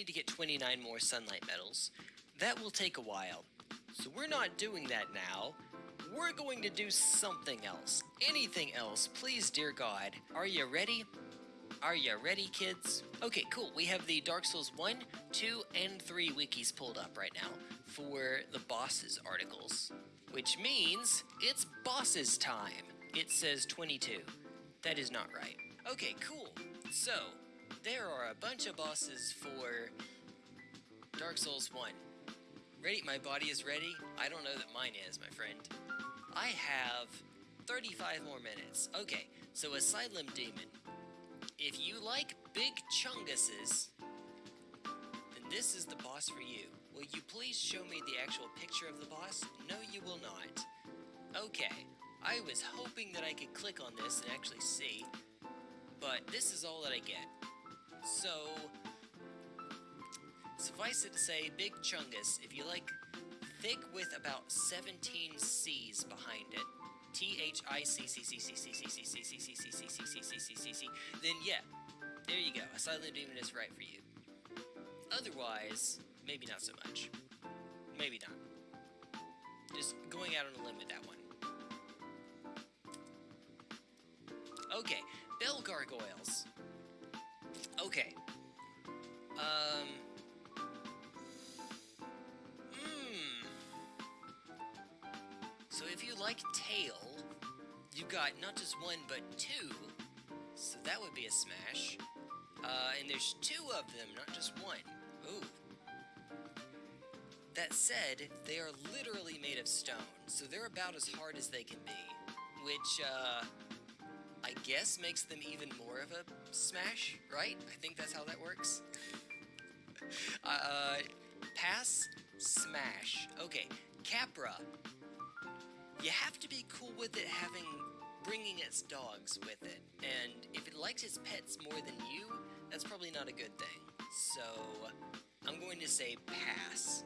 need to get 29 more sunlight medals. That will take a while. So we're not doing that now. We're going to do something else. Anything else, please, dear God. Are you ready? Are you ready, kids? Okay, cool. We have the Dark Souls 1, 2, and 3 wikis pulled up right now for the bosses articles, which means it's bosses time. It says 22. That is not right. Okay, cool. So, there are a bunch of bosses for Dark Souls 1. Ready? My body is ready? I don't know that mine is, my friend. I have 35 more minutes. Okay, so Asylum Demon. If you like big chunguses, then this is the boss for you. Will you please show me the actual picture of the boss? No, you will not. Okay, I was hoping that I could click on this and actually see, but this is all that I get. So, suffice it to say, Big Chungus, if you like thick with about 17 C's behind it, T H I C C C C C C C C C C C C C C C C C C, then yeah, there you go. Asylum Demon is right for you. Otherwise, maybe not so much. Maybe not. Just going out on a limb with that one. Okay, Bell Gargoyles. Okay. Um. Hmm. So if you like tail, you got not just one but two. So that would be a smash. Uh, and there's two of them, not just one. Ooh. That said, they are literally made of stone, so they're about as hard as they can be. Which, uh, I guess makes them even more of a smash, right? I think that's how that works. uh, pass, smash. Okay, Capra. You have to be cool with it having bringing its dogs with it, and if it likes its pets more than you, that's probably not a good thing. So, I'm going to say pass.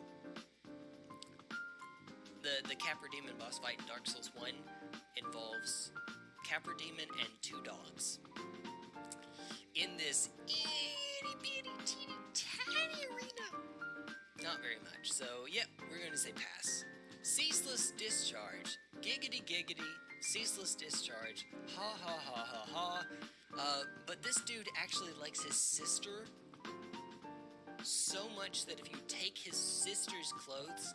The, the Capra Demon boss fight in Dark Souls 1 involves Capra Demon and two dogs. In this itty bitty teeny tiny arena. Not very much, so yep, we're to say pass. Ceaseless Discharge. Giggity giggity, ceaseless discharge. Ha ha ha ha ha. Uh, but this dude actually likes his sister so much that if you take his sister's clothes,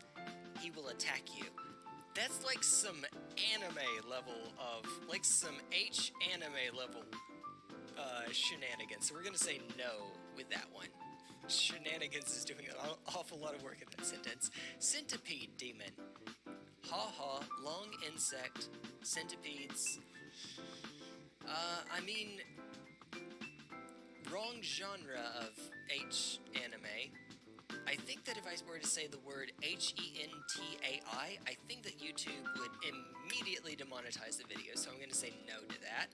he will attack you. That's like some anime level of, like some H anime level uh, shenanigans. So we're gonna say no with that one. Shenanigans is doing an awful lot of work in that sentence. Centipede demon. Ha ha, long insect, centipedes. Uh, I mean, wrong genre of H anime. I think that if I were to say the word H-E-N-T-A-I, I think that YouTube would immediately demonetize the video, so I'm going to say no to that.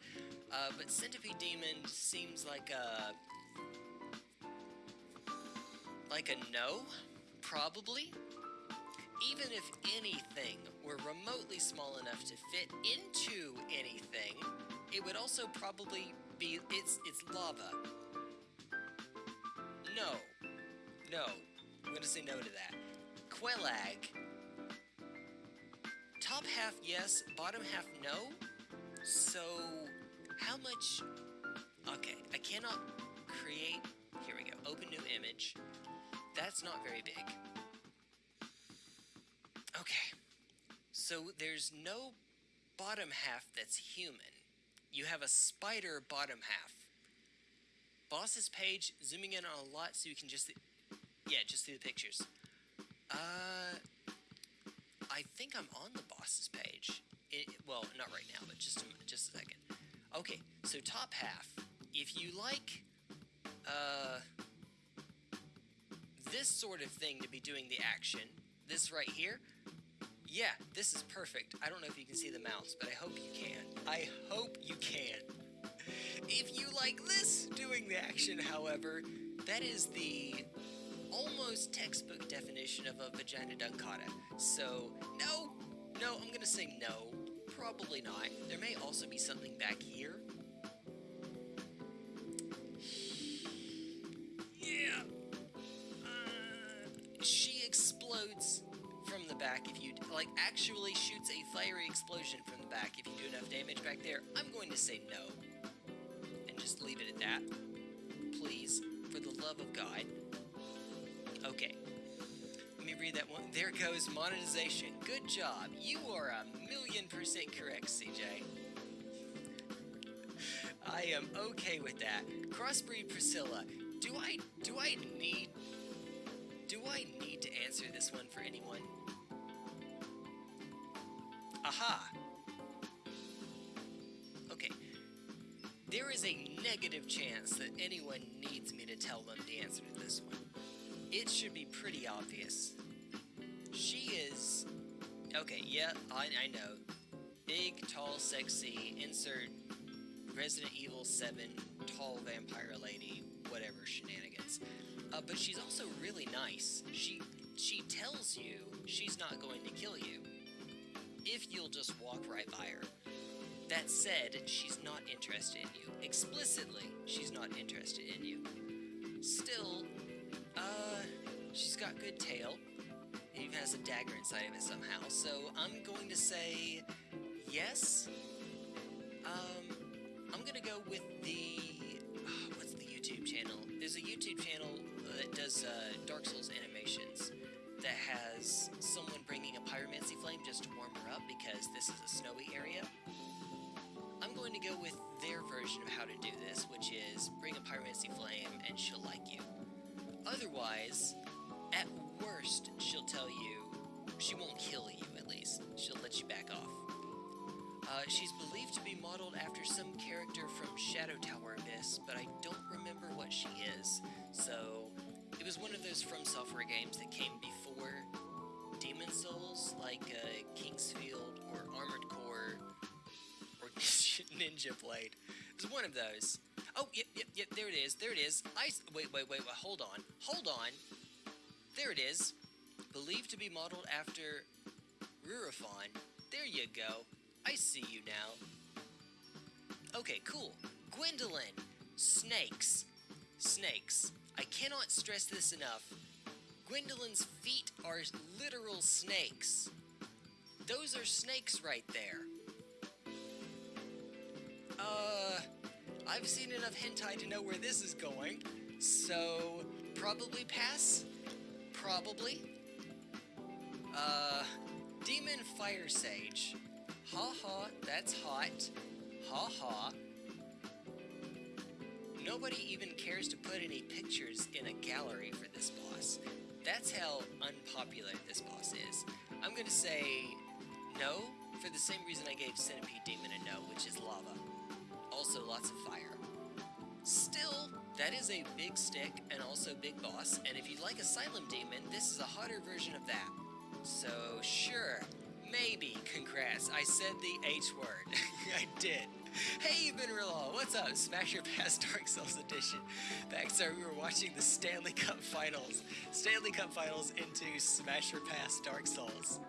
Uh, but Centipede Demon seems like a... like a no? Probably? Even if anything were remotely small enough to fit into anything, it would also probably be... it's, it's lava. No. No. I'm gonna say no to that. Quelaag. Top half yes, bottom half no? So, how much... Okay, I cannot create... Here we go. Open new image. That's not very big. Okay. So there's no bottom half that's human. You have a spider bottom half. Boss's page, zooming in on a lot so you can just... Yeah, just see the pictures. Uh... I think I'm on the boss's page. It, well, not right now, but just a, just a second. Okay, so top half. If you like, uh, this sort of thing to be doing the action, this right here, yeah, this is perfect. I don't know if you can see the mouse, but I hope you can. I hope you can. If you like this doing the action, however, that is the almost textbook definition of a vagina dentata. So, no, no, I'm gonna say no. Probably not. There may also be something back here. Yeah. Uh, she explodes from the back if you, like, actually shoots a fiery explosion from the back if you do enough damage back there. I'm going to say no. And just leave it at that. Please, for the love of God. Okay. Let me read that one. There goes monetization. Good job. You are a million percent correct, CJ. I am okay with that. Crossbreed Priscilla. Do I do I need do I need to answer this one for anyone? Aha! Okay. There is a negative chance that anyone needs me to tell them the answer to this one. It should be pretty obvious. She is. Okay, yeah, I, I know. Big, tall, sexy, insert Resident Evil 7, tall vampire lady, whatever shenanigans. Uh, but she's also really nice. She she tells you she's not going to kill you if you'll just walk right by her. That said, she's not interested in you. Explicitly, she's not interested in you. Still, she's got good tail. It even has a dagger inside of it somehow. So I'm going to say yes. Um, I'm gonna go with the what's the YouTube channel? There's a YouTube channel that does uh, Dark Souls animations that has someone bringing a pyromancy flame just to warm her up because this is a snowy area. I'm going to go with their version of how to do this, which is bring a pyromancy flame and she'll like you. Otherwise, at worst, she'll tell you she won't kill you. At least she'll let you back off. Uh, she's believed to be modeled after some character from Shadow Tower Abyss, but I don't remember what she is. So, it was one of those From Software games that came before Demon Souls, like uh, King's Field or Armored Core or Ninja Blade. It was one of those. Oh, yep, yep, yep, there it is, there it is. I, wait, wait, wait, wait, hold on, hold on. There it is. Believed to be modeled after Rurifon. There you go. I see you now. Okay, cool. Gwyndolin. Snakes. Snakes. I cannot stress this enough. Gwyndolin's feet are literal snakes. Those are snakes right there. Uh, I've seen enough hentai to know where this is going, so probably pass? Probably. Uh, Demon Fire Sage. Ha ha, that's hot. Ha ha. Nobody even cares to put any pictures in a gallery for this boss. That's how unpopular this boss is. I'm gonna say no, for the same reason I gave Centipede Demon a no, which is lava. Also lots of fire. Still, that is a big stick and also big boss, and if you like Asylum Demon, this is a hotter version of that. So, sure, maybe, congrats, I said the H word. I did. Hey, Benrilla, what's up? Smash Your Past Dark Souls Edition. Backstar, we were watching the Stanley Cup Finals. Stanley Cup Finals into Smash Your Past Dark Souls.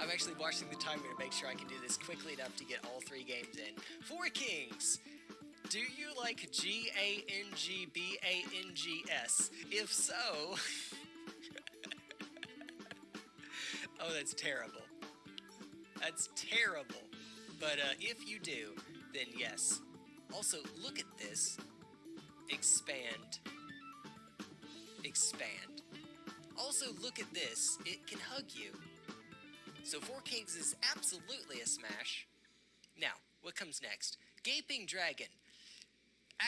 I'm actually watching the timer to make sure I can do this quickly enough to get all three games in. Four Kings! Do you like G A N G B A N G S? If so. oh, that's terrible. That's terrible. But uh, if you do, then yes. Also, look at this. Expand. Expand. Also, look at this. It can hug you. So Four Kings is absolutely a smash. Now, what comes next? Gaping Dragon.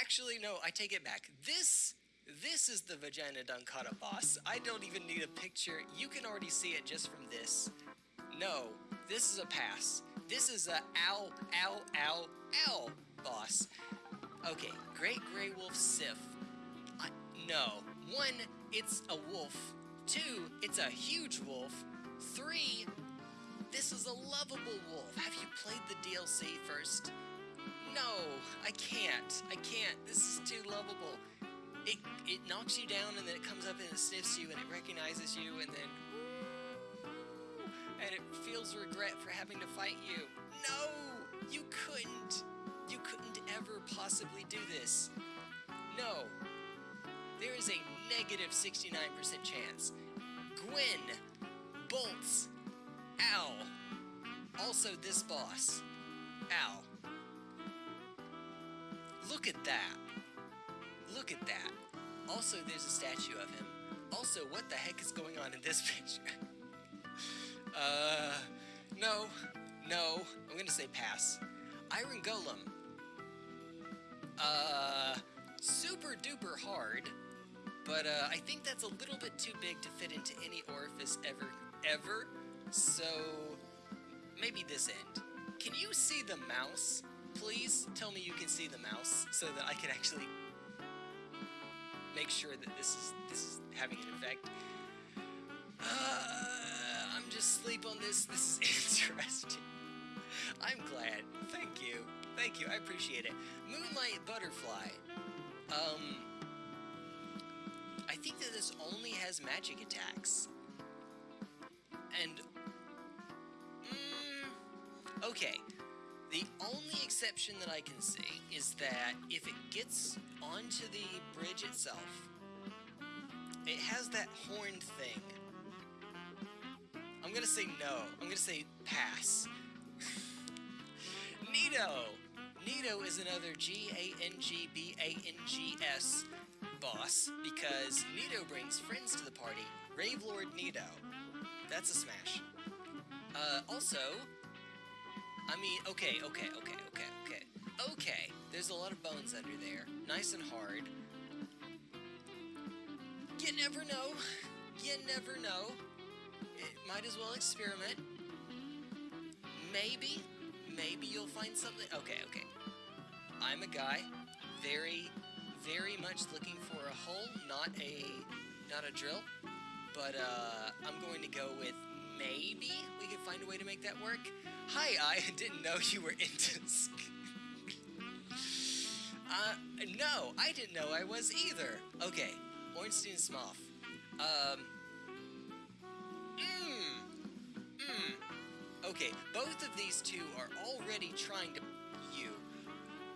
Actually, no, I take it back. This this is the Vagina Dentata boss. I don't even need a picture. You can already see it just from this. No, this is a pass. This is a ow, ow, ow, ow boss. Okay, Great Grey Wolf Sif. I, no. One, it's a wolf. Two, it's a huge wolf. Three, this is a lovable wolf. Have you played the DLC first? No, I can't. I can't. This is too lovable. It, it knocks you down and then it comes up and it sniffs you and it recognizes you and then and it feels regret for having to fight you. No! You couldn't! You couldn't ever possibly do this. No. There is a negative 69% chance. Gwen, bolts. Ow. Also, this boss. Ow. Look at that. Look at that. Also, there's a statue of him. Also, what the heck is going on in this picture? uh, no, no. I'm gonna say pass. Iron Golem. Uh, super duper hard, but uh, I think that's a little bit too big to fit into any orifice ever, ever. So, maybe this end. Can you see the mouse? Please tell me you can see the mouse so that I can actually make sure that this is this is having an effect. Uh, I'm just sleep on this. This is interesting. I'm glad. Thank you. Thank you. I appreciate it. Moonlight Butterfly. Um, I think that this only has magic attacks. And, exception that I can see is that if it gets onto the bridge itself, it has that horned thing. I'm gonna say no. I'm gonna say pass. Nito! Nito is another G-A-N-G-B-A-N-G-S boss because Nito brings friends to the party. Rave Lord Nito. That's a smash. Uh, also, I mean, okay, okay, okay, okay, okay. Okay, there's a lot of bones under there. Nice and hard. You never know. You never know. It might as well experiment. Maybe, maybe you'll find something. Okay, okay. I'm a guy, very, very much looking for a hole, not a, not a drill. But uh, I'm going to go with maybe we can find a way to make that work. Hi, I didn't know you were into. uh, no, I didn't know I was either. Okay, Ornstein Smough. Um. Mmm. Mmm. Okay, both of these two are already trying to you.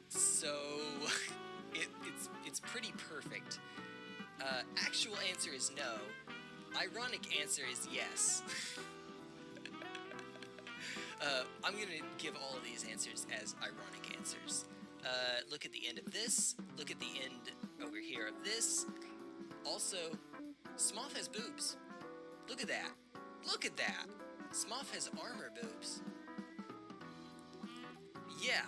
So it, it's it's pretty perfect. Uh, actual answer is no. Ironic answer is yes. uh, I'm gonna give all of these answers as ironic answers. Uh, look at the end of this. Look at the end over here of this. Also, Smough has boobs. Look at that. Look at that. Smough has armor boobs. Yeah.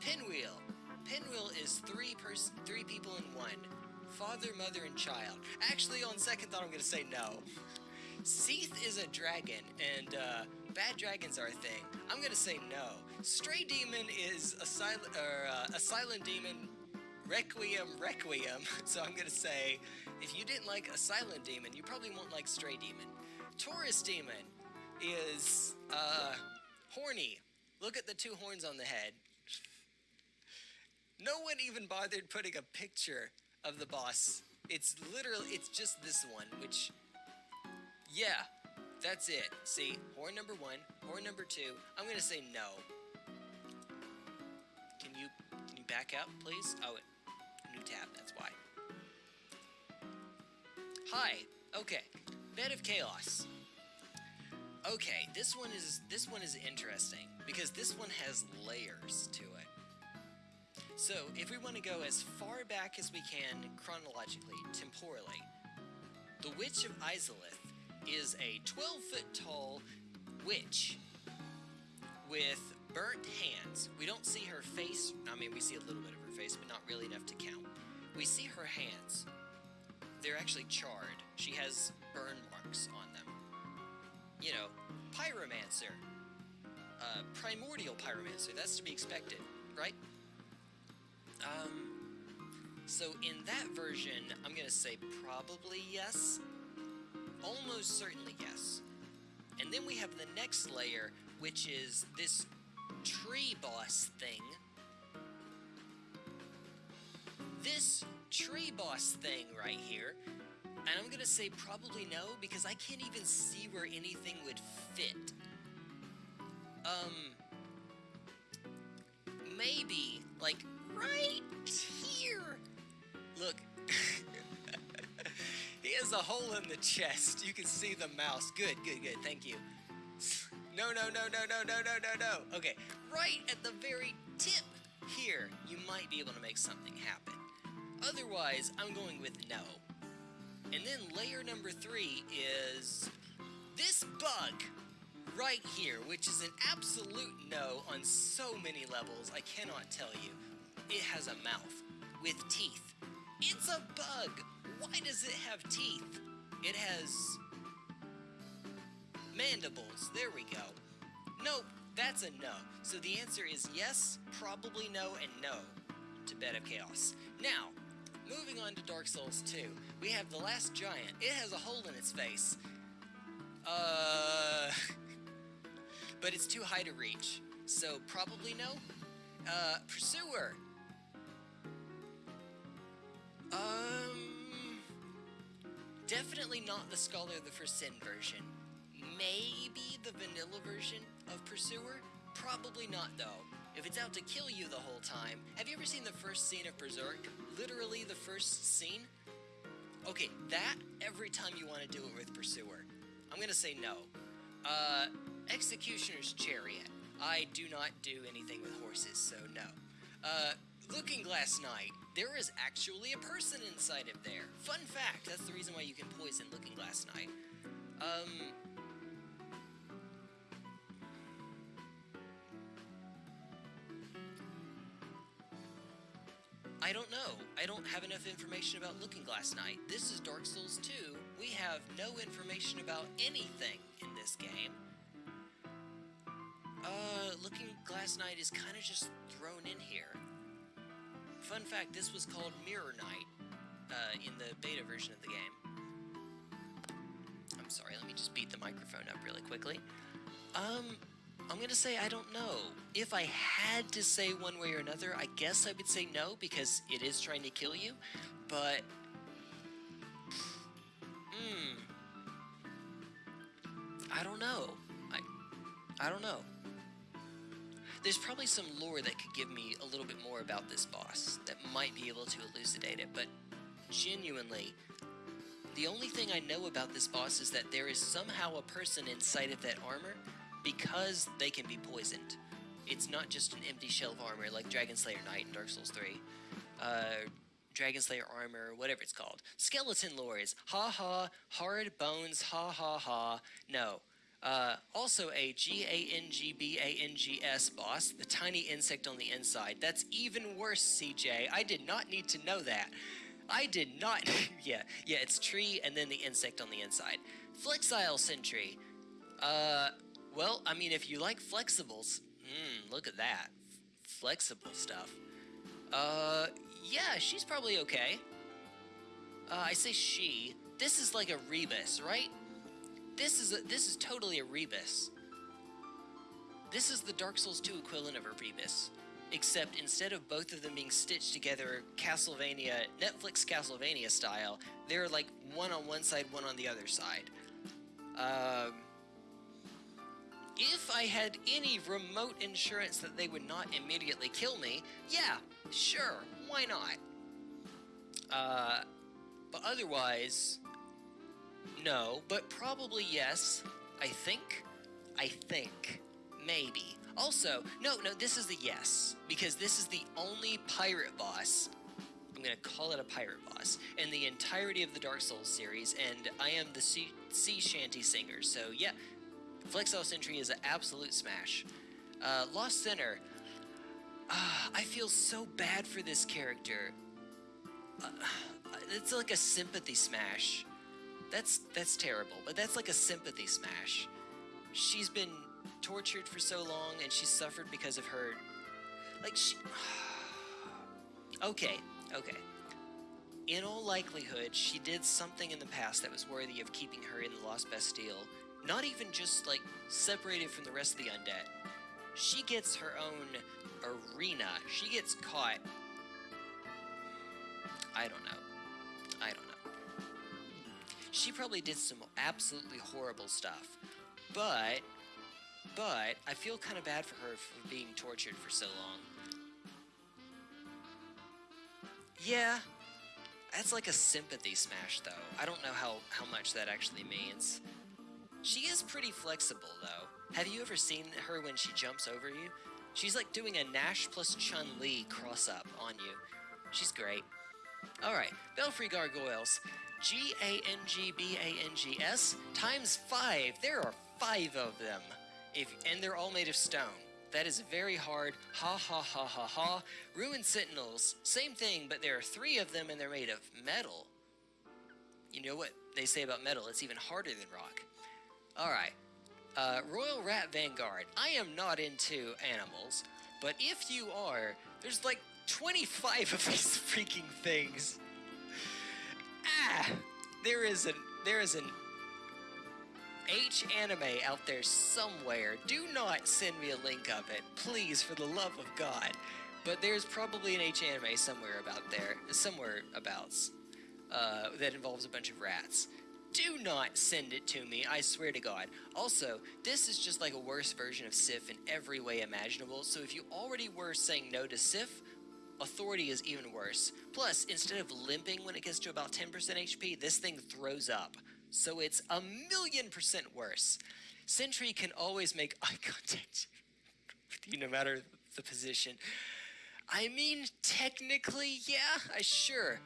Pinwheel. Pinwheel is three person, three people in one. Father, mother, and child. Actually, on second thought, I'm gonna say no. Seath is a dragon, and uh, bad dragons are a thing. I'm gonna say no. Stray demon is a silent, or uh, a silent demon. Requiem, requiem. So I'm gonna say, if you didn't like a silent demon, you probably won't like stray demon. Taurus demon is uh, horny. Look at the two horns on the head. No one even bothered putting a picture of the boss. It's literally, it's just this one, which, yeah, that's it. See, horn number one, horn number two. I'm gonna say no. Can you, can you back up, please? Oh, new tab, that's why. Hi, okay, Bed of Chaos. Okay, this one is this one is interesting because this one has layers to it. So, if we want to go as far back as we can chronologically, temporally, the Witch of Izalith is a 12 foot tall witch with burnt hands. We don't see her face. I mean, we see a little bit of her face, but not really enough to count. We see her hands. They're actually charred. She has burn marks on them. You know, pyromancer. Uh, primordial pyromancer. That's to be expected, right? Um, so in that version, I'm gonna say probably yes. Almost certainly yes. And then we have the next layer, which is this tree boss thing. This tree boss thing right here. And I'm gonna say probably no, because I can't even see where anything would fit. Um, maybe, like, right here. Look, he has a hole in the chest. You can see the mouse. Good, good, good. Thank you. No, no, no, no, no, no, no, no, no. Okay, right at the very tip here, you might be able to make something happen. Otherwise, I'm going with no. And then layer number three is this bug right here, which is an absolute no on so many levels, I cannot tell you. It has a mouth with teeth. It's a bug. Why does it have teeth? It has mandibles. There we go. Nope, that's a no. So the answer is yes, probably no, and no to Bed of Chaos. Now, moving on to Dark Souls 2, we have the last giant. It has a hole in its face. Uh, but it's too high to reach. So probably no. Uh, Pursuer. Um, definitely not the Scholar of the First Sin version. Maybe the vanilla version of Pursuer? Probably not though. If it's out to kill you the whole time, have you ever seen the first scene of Berserk? Literally the first scene? Okay, that every time you want to do it with Pursuer. I'm gonna say no. Uh, Executioner's Chariot. I do not do anything with horses, so no. Uh, Looking Glass Knight. There is actually a person inside of there. Fun fact, that's the reason why you can poison Looking Glass Knight. Um, I don't know. I don't have enough information about Looking Glass Knight. This is Dark Souls 2. We have no information about anything in this game. Uh, Looking Glass Knight is kind of just thrown in here. Fun fact, this was called Mirror Knight uh, in the beta version of the game. I'm sorry, let me just beat the microphone up really quickly. Um, I'm gonna say I don't know. If I had to say one way or another, I guess I would say no because it is trying to kill you, but. Hmm. I don't know. I. I don't know. There's probably some lore that could give me a little bit more about this boss that might be able to elucidate it, but genuinely, the only thing I know about this boss is that there is somehow a person inside of that armor because they can be poisoned. It's not just an empty shell of armor like Dragon Slayer Knight in Dark Souls 3. Uh, Dragon Slayer armor, whatever it's called. Skeleton Lords. Ha ha. Hard bones. Ha ha ha. No. Uh, also a G-A-N-G-B-A-N-G-S boss, the tiny insect on the inside. That's even worse, CJ. I did not need to know that. I did not. yeah, yeah, it's tree and then the insect on the inside. Flexile Sentry. Uh, well, I mean, if you like flexibles, mmm, look at that. Flexible stuff. Uh, yeah, she's probably okay. Uh, I say she. This is like a rebus, right? This is a, this is totally a rebus. This is the Dark Souls 2 equivalent of a rebus, except instead of both of them being stitched together Castlevania, Netflix Castlevania style, they're like one on one side, one on the other side. Um, if I had any remote insurance that they would not immediately kill me, yeah, sure, why not? Uh, but otherwise, no, but probably yes. I think. I think. Maybe. Also, no, no, this is the yes, because this is the only pirate boss. I'm gonna call it a pirate boss in the entirety of the Dark Souls series, and I am the sea, sea shanty singer, so yeah, Flexile Sentry is an absolute smash. Uh, Lost Sinner. Uh, I feel so bad for this character. Uh, it's like a sympathy smash. That's that's terrible, but that's like a sympathy smash. She's been tortured for so long, and she's suffered because of her. Like she. okay, okay. In all likelihood, she did something in the past that was worthy of keeping her in the Lost Bastille not even just like separated from the rest of the undead. She gets her own arena. She gets caught. I don't know. She probably did some absolutely horrible stuff. But, but, I feel kind of bad for her for being tortured for so long. Yeah, That's like a sympathy smash, though. I don't know how, how much that actually means. She is pretty flexible, though. Have you ever seen her when she jumps over you? She's like doing a Nash plus Chun-Li cross-up on you. She's great. Alright, Belfry Gargoyles. G-A-N-G-B-A-N-G-S times five. There are five of them. If And they're all made of stone. That is very hard. Ha ha ha ha ha. Ruined Sentinels. Same thing, but there are three of them and they're made of metal. You know what they say about metal? It's even harder than rock. Alright. Uh, Royal Rat Vanguard. I am not into animals, but if you are, there's like 25 of these freaking things. Ah! There is an there is an H anime out there somewhere. Do not send me a link of it, please, for the love of God. But there's probably an H anime somewhere about there, somewhere abouts, uh, that involves a bunch of rats. Do not send it to me, I swear to God. Also, this is just like a worse version of Sif in every way imaginable, so if you already were saying no to Sif, Authority is even worse. Plus, instead of limping when it gets to about 10% HP, this thing throws up so it's a million percent worse. Sentry can always make eye contact with you no matter the position. I mean, technically, yeah, I sure.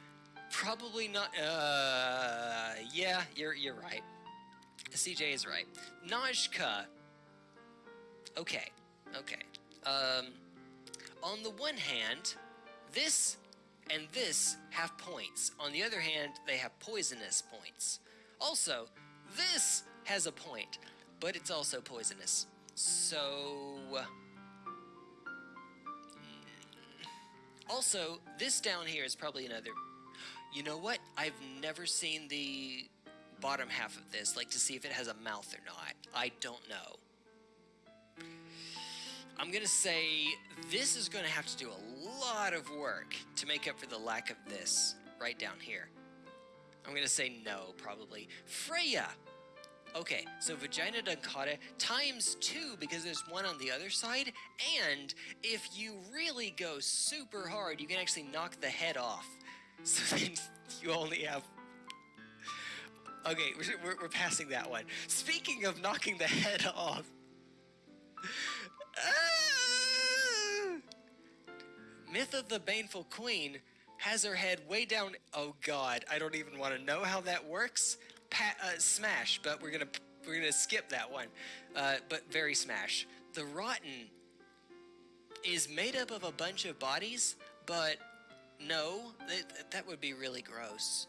Probably not. Uh, yeah, you're you're right. CJ is right. Najka. Okay, okay. Um, on the one hand, this and this have points. On the other hand, they have poisonous points. Also, this has a point, but it's also poisonous. So... Hmm. Also, this down here is probably another... You know what? I've never seen the bottom half of this, like to see if it has a mouth or not. I don't know. I'm gonna say this is gonna have to do a lot of work to make up for the lack of this right down here. I'm gonna say no, probably. Freja! Okay, so Vagina Dentata times two because there's one on the other side, and if you really go super hard, you can actually knock the head off. So then you only have... Okay, we're, we're passing that one. Speaking of knocking the head off... Ah! Myth of the Baneful Queen has her head way down. Oh God, I don't even want to know how that works. Pa uh, smash, but we're gonna we're gonna skip that one. Uh, but very smash. The rotten is made up of a bunch of bodies, but no, that, that would be really gross.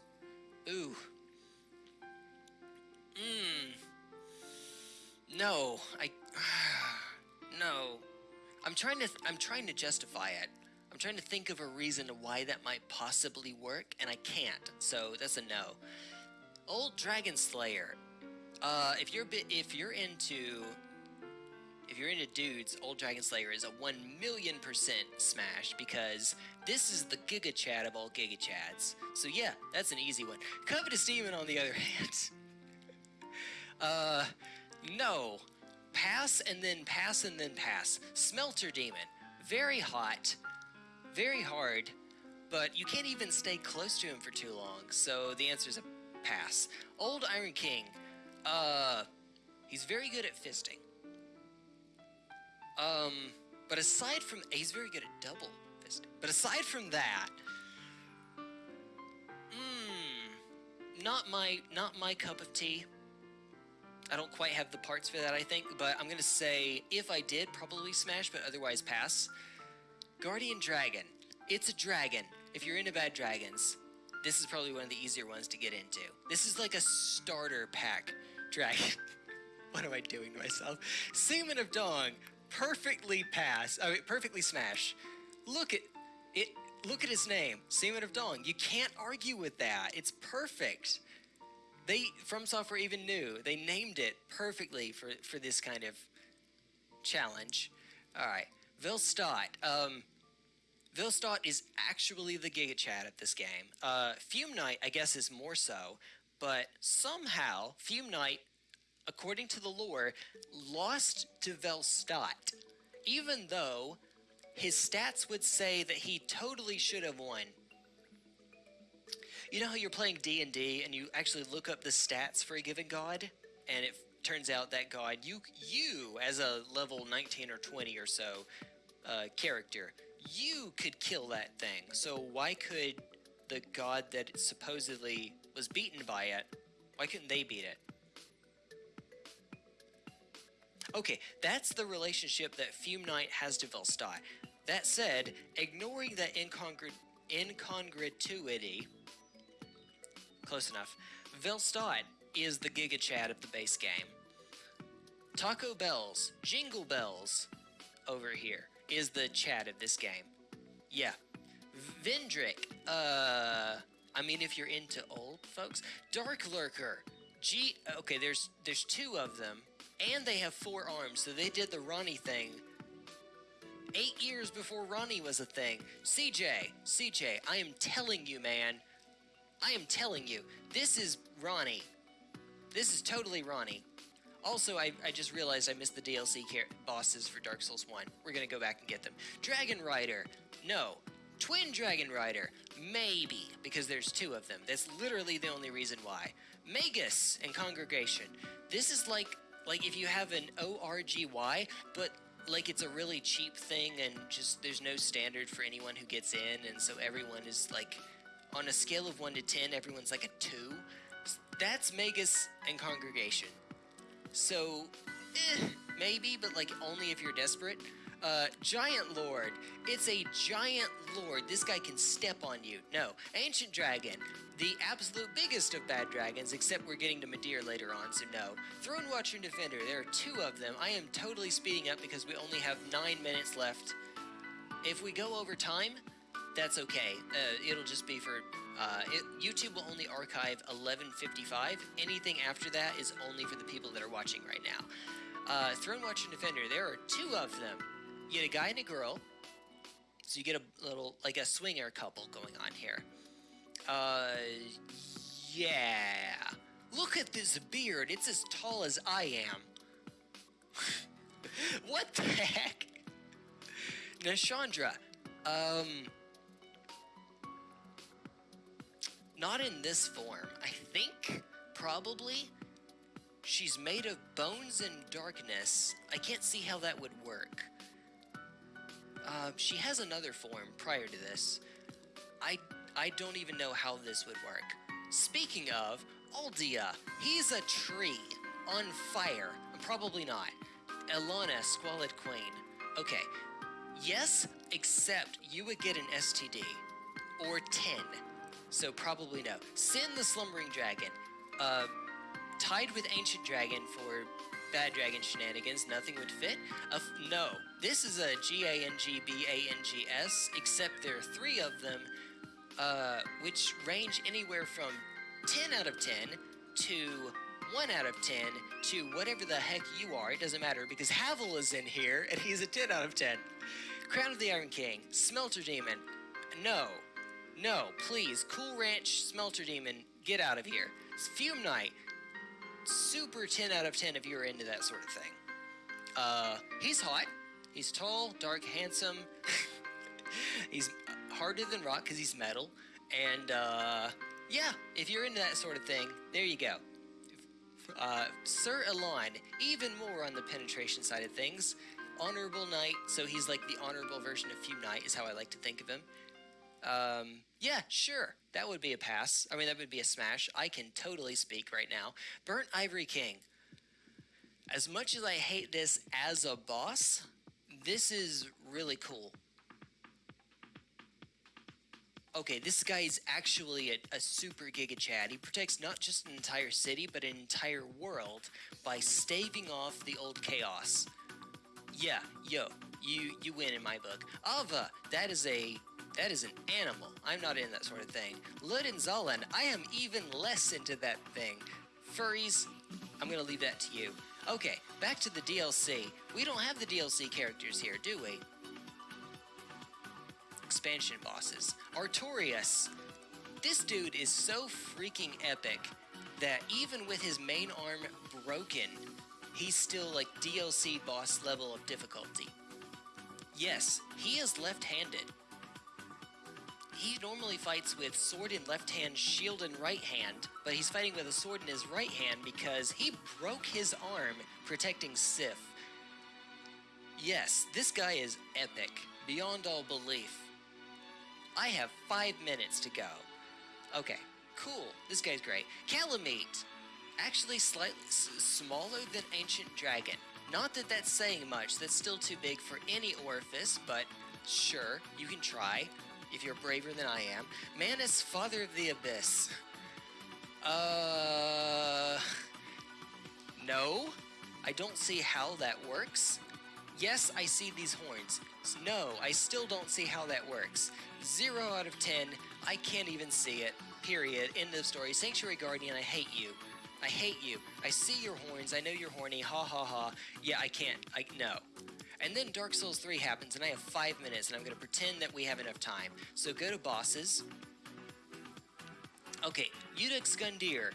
Ooh. Mmm. No, I. no. I'm trying to. I'm trying to justify it I'm trying to think of a reason to why that might possibly work, and I can't. So that's a no. Old Dragon Slayer. Uh, if you're if you're into, if you're into dudes, Old Dragon Slayer is a one million percent smash because this is the Giga Chad of all Giga Chads. So yeah, that's an easy one. Covetous Demon, on the other hand. uh, no. Pass and then pass and then pass. Smelter Demon. Very hot very hard, but you can't even stay close to him for too long, so the answer is a pass. Old Iron King, uh, he's very good at fisting. Um, but aside from, he's very good at double fisting. But aside from that, hmm, not my, not my cup of tea. I don't quite have the parts for that, I think, but I'm gonna say if I did, probably smash, but otherwise pass. Guardian Dragon. It's a dragon. If you're into bad dragons, this is probably one of the easier ones to get into. This is like a starter pack dragon. what am I doing to myself? Seaman of Dong. Perfectly pass. Oh, I mean, perfectly smash. Look at it. Look at his name, Seaman of Dong. You can't argue with that. It's perfect. They From Software even knew. They named it perfectly for for this kind of challenge. All right, Velstadt. Um, Velstadt is actually the Giga Chad at this game. Uh, Fume Knight, I guess, is more so, but somehow Fume Knight, according to the lore, lost to Velstadt, even though his stats would say that he totally should have won. You know how you're playing D and you actually look up the stats for a given god, and it turns out that god you you as a level 19 or 20 or so uh, character you could kill that thing. So why could the god that supposedly was beaten by it, why couldn't they beat it? Okay, that's the relationship that Fume Knight has to Velstadt. That said, ignoring that incongru- incongruity, close enough, Velstadt is the Giga Chad of the base game. Taco Bells, Jingle Bells, over here, is the Chad of this game. Yeah. Vendrick, uh, I mean, if you're into old folks, Dark Lurker, G. Okay, there's there's two of them, and they have four arms. So they did the Ronnie thing eight years before Ronnie was a thing. CJ, CJ, I am telling you, man. I am telling you, this is Ronnie. This is totally Ronnie. Also, I, I just realized I missed the DLC bosses for Dark Souls 1. We're gonna go back and get them. Dragon Rider. No. Twin Dragon Rider. Maybe, because there's two of them. That's literally the only reason why. Magus and Congregation. This is like like if you have an ORGY, but like it's a really cheap thing and just there's no standard for anyone who gets in and so everyone is like on a scale of 1 to 10 everyone's like a 2 that's magus and congregation. So eh, maybe but like only if you're desperate. Uh, giant lord. It's a giant lord. This guy can step on you. No. Ancient dragon. The absolute biggest of bad dragons, except we're getting to Midir later on, so no. Throne Watcher and Defender, there are two of them. I am totally speeding up because we only have nine minutes left. If we go over time, that's okay. Uh, it'll just be for uh, it, YouTube will only archive 11:55. Anything after that is only for the people that are watching right now. Uh, Throne Watcher and Defender, there are two of them. You get a guy and a girl, so you get a little like a swinger couple going on here. Uh, yeah. Look at this beard. It's as tall as I am. what the heck? Nashandra. Um. Not in this form. I think, probably, she's made of bones and darkness. I can't see how that would work. Uh, she has another form prior to this. I I don't even know how this would work. Speaking of, Aldia, he's a tree on fire. Probably not. Elana, Squalid Queen. Okay, yes, except you would get an STD. Or 10. So probably no. Sinh the Slumbering Dragon. Uh, tied with Ancient Dragon for bad dragon shenanigans, nothing would fit. Uh, no, this is a G-A-N-G-B-A-N-G-S, except there are three of them uh, which range anywhere from 10 out of 10 to 1 out of 10 to whatever the heck you are. It doesn't matter because Havel is in here and he's a 10 out of 10. Crown of the Iron King, Smelter Demon. No, no, please. Cool Ranch, Smelter Demon, get out of here. Fume Knight, super 10 out of 10 if you're into that sort of thing. Uh, he's hot. He's tall, dark, handsome. he's harder than rock because he's metal. And uh, yeah, if you're into that sort of thing, there you go. Uh, Sir Elan, even more on the penetration side of things. Honorable Knight, so he's like the honorable version of Fume Knight, is how I like to think of him. Um, yeah, sure, that would be a pass. I mean, that would be a smash. I can totally speak right now. Burnt Ivory King. As much as I hate this as a boss, this is really cool okay, this guy is actually a, a, super Giga Chad. He protects not just an entire city, but an entire world by staving off the old chaos. Yeah, yo, you you win in my book. Ava, that is a that is an animal. I'm not in that sort of thing. Lud and Zallen, I am even less into that thing. Furries, I'm gonna leave that to you. Okay, back to the DLC. We don't have the DLC characters here, do we? expansion bosses. Artorias. This dude is so freaking epic that even with his main arm broken, he's still like DLC boss level of difficulty. Yes, he is left-handed. He normally fights with sword in left hand, shield in right hand, but he's fighting with a sword in his right hand because he broke his arm protecting Sif. Yes, this guy is epic, beyond all belief. I have five minutes to go. Okay, cool. This guy's great. Kalameet, actually slightly smaller than Ancient Dragon. Not that that's saying much. That's still too big for any orifice, but sure, you can try if you're braver than I am. Manus, Father of the Abyss. Uh. No, I don't see how that works. Yes, I see these horns. No, I still don't see how that works. Zero out of ten. I can't even see it. Period. End of story. Sanctuary Guardian, I hate you. I hate you. I see your horns. I know you're horny. Ha ha ha. Yeah, I can't. I no. And then Dark Souls 3 happens, and I have five minutes, and I'm going to pretend that we have enough time. So go to bosses. Okay, Iudex Gundyr.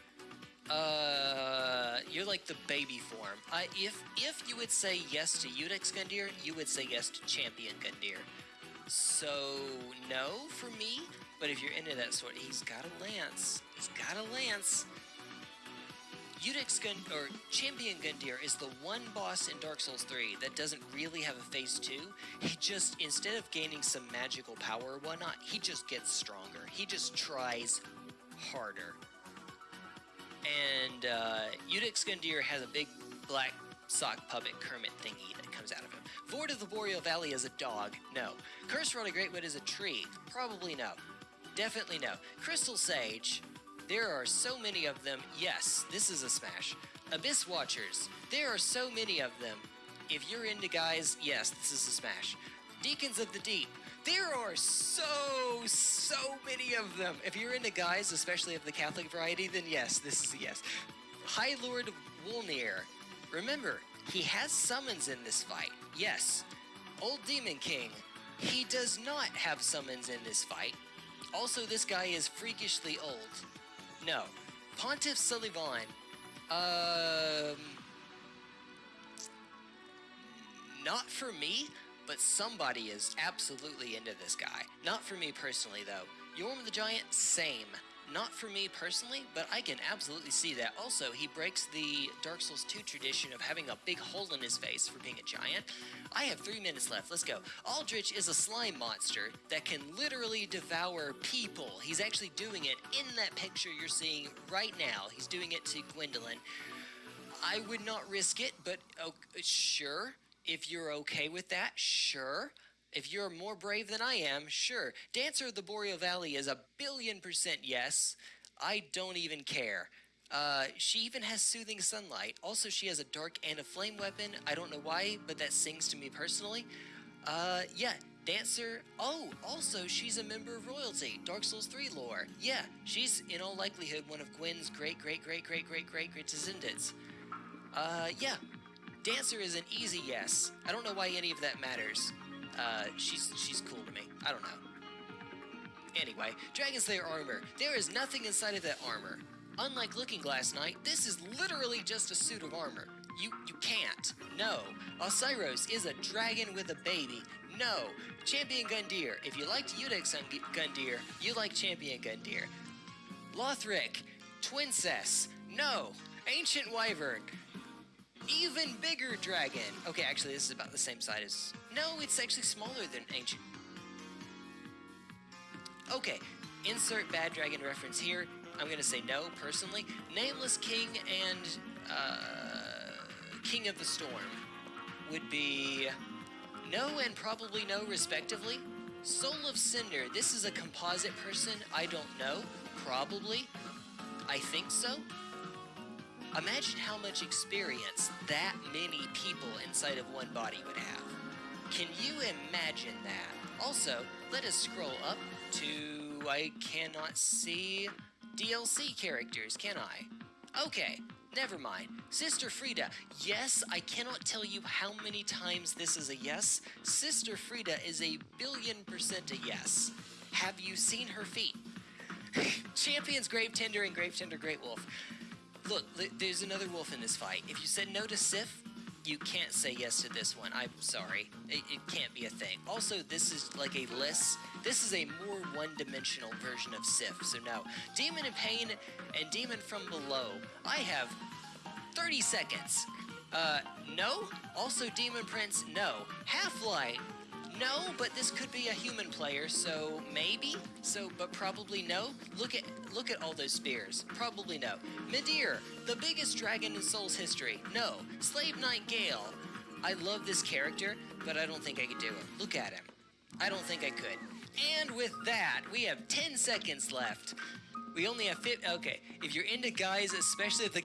Uh, you're like the baby form. Uh, if if you would say yes to Iudex Gundyr, you would say yes to Champion Gundyr. So no for me. But if you're into that sort, he's got a lance. He's got a lance. Iudex Gun or Champion Gundyr is the one boss in Dark Souls 3 that doesn't really have a phase 2. He just instead of gaining some magical power or whatnot, he just gets stronger. He just tries harder. And uh, Iudex Gundyr has a big black sock puppet Kermit thingy that comes out of him. Vordt of the Boreal Valley is a dog. No. Curse-Rotted Greatwood is a tree. Probably no. Definitely no. Crystal Sage. There are so many of them. Yes, this is a smash. Abyss Watchers. There are so many of them. If you're into guys, yes, this is a smash. Deacons of the Deep. There are so, so many of them. If you're into guys, especially of the Catholic variety, then yes, this is a yes. High Lord Wolnir. Remember, he has summons in this fight. Yes. Old Demon King. He does not have summons in this fight. Also, this guy is freakishly old. No. Pontiff Sulyvahn. Um. Not for me, but somebody is absolutely into this guy. Not for me personally, though. Yhorm the Giant, same. Not for me personally, but I can absolutely see that. Also, he breaks the Dark Souls 2 tradition of having a big hole in his face for being a giant. I have three minutes left. Let's go. Aldrich is a slime monster that can literally devour people. He's actually doing it in that picture you're seeing right now. He's doing it to Gwyndolin. I would not risk it, but oh, sure. If you're okay with that, sure. If you're more brave than I am, sure. Dancer of the Boreal Valley is a billion percent yes. I don't even care. Uh, she even has soothing sunlight. Also, she has a dark and a flame weapon. I don't know why, but that sings to me personally. Uh, yeah, Dancer. Oh, also, she's a member of royalty. Dark Souls 3 lore. Yeah, she's in all likelihood one of Gwyn's great, great, great, great, great, great, great descendants. Uh, yeah. Dancer is an easy yes. I don't know why any of that matters. Uh, she's she's cool to me. I don't know. Anyway, Dragon Slayer armor. There is nothing inside of that armor. Unlike Looking Glass Knight, this is literally just a suit of armor. You you can't. No. Oceiros is a dragon with a baby. No. Champion Gundyr. If you liked Iudex Gun- Gundyr, you like Champion Gundyr. Lothric. Twincess. No. Ancient Wyvern. Even bigger dragon. Okay, actually, this is about the same size as. No, it's actually smaller than Ancient. Okay, insert bad dragon reference here. I'm gonna say no personally. Nameless King and uh, King of the Storm would be no and probably no, respectively. Soul of Cinder. This is a composite person. I don't know. Probably. I think so. Imagine how much experience that many people inside of one body would have. Can you imagine that? Also, let us scroll up to. I cannot see DLC characters, can I? Okay, never mind. Sister Friede. Yes, I cannot tell you how many times this is a yes. Sister Friede is a billion percent a yes. Have you seen her feet? Champions Grave Tender and Grave Tender Great Wolf. Look, there's another wolf in this fight. If you said no to Sif, you can't say yes to this one. I'm sorry. It, it can't be a thing. Also, this is like a list This is a more one-dimensional version of Sif, so no. Demon in Pain and Demon from Below. I have 30 seconds. Uh, no. Also Demon Prince, no. Half-Light, no, but this could be a human player, so maybe. So, but probably no. Look at look at all those spears. Probably no. Midir, the biggest dragon in Souls history. No. Slave Knight Gael. I love this character, but I don't think I could do it. Look at him. I don't think I could. And with that, we have 10 seconds left. We only have 50. Okay, if you're into guys, especially if the